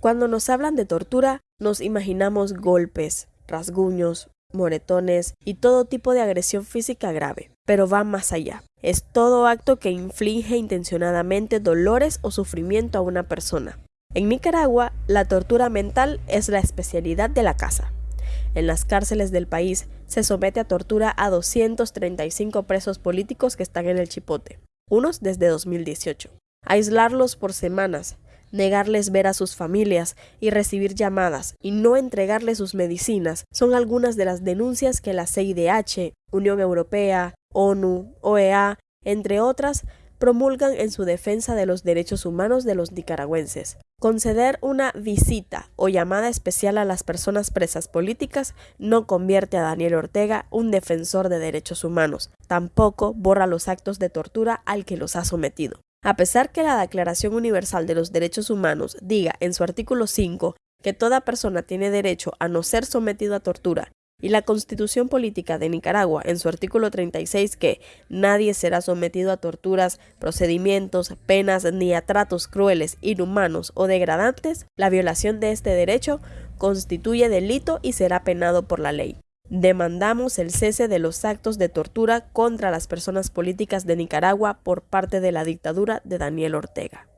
Cuando nos hablan de tortura, nos imaginamos golpes, rasguños, moretones y todo tipo de agresión física grave, pero va más allá. Es todo acto que inflige intencionadamente dolores o sufrimiento a una persona. En Nicaragua, la tortura mental es la especialidad de la casa. En las cárceles del país se somete a tortura a 235 presos políticos que están en el chipote, unos desde 2018. Aislarlos por semanas, negarles ver a sus familias y recibir llamadas y no entregarles sus medicinas son algunas de las denuncias que la CIDH, Unión Europea, ONU, OEA, entre otras, promulgan en su defensa de los derechos humanos de los nicaragüenses. Conceder una visita o llamada especial a las personas presas políticas no convierte a Daniel Ortega un defensor de derechos humanos, tampoco borra los actos de tortura al que los ha sometido. A pesar que la Declaración Universal de los Derechos Humanos diga en su artículo 5 que toda persona tiene derecho a no ser sometido a tortura, y la Constitución Política de Nicaragua en su artículo 36 que nadie será sometido a torturas, procedimientos, penas ni a tratos crueles, inhumanos o degradantes, la violación de este derecho constituye delito y será penado por la ley. Demandamos el cese de los actos de tortura contra las personas políticas de Nicaragua por parte de la dictadura de Daniel Ortega.